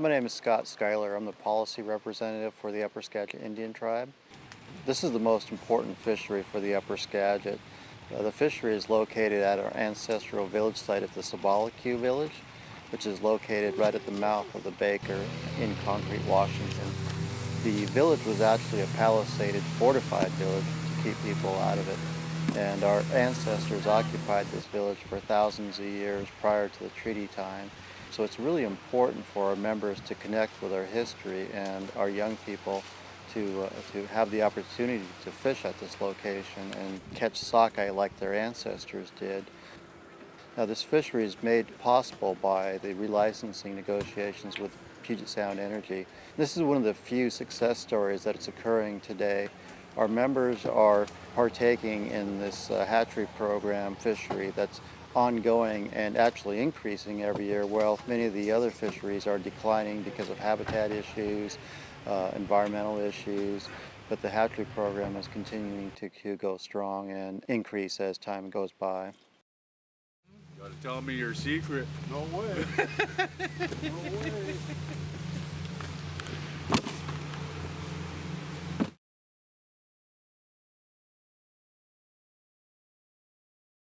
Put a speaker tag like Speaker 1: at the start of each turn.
Speaker 1: My name is Scott Schuyler. I'm the policy representative for the Upper Skagit Indian Tribe. This is the most important fishery for the Upper Skagit. Uh, the fishery is located at our ancestral village site at the Sabalacu village, which is located right at the mouth of the Baker in Concrete, Washington. The village was actually a palisaded, fortified village to keep people out of it. And our ancestors occupied this village for thousands of years prior to the treaty time. So it's really important for our members to connect with our history and our young people to, uh, to have the opportunity to fish at this location and catch sockeye like their ancestors did. Now this fishery is made possible by the relicensing negotiations with Puget Sound Energy. This is one of the few success stories that is occurring today. Our members are partaking in this uh, hatchery program fishery that's ongoing and actually increasing every year while many of the other fisheries are declining because of habitat issues, uh, environmental issues, but the hatchery program is continuing to, to go strong and increase as time goes by.
Speaker 2: Gotta tell me your secret.
Speaker 3: No way. no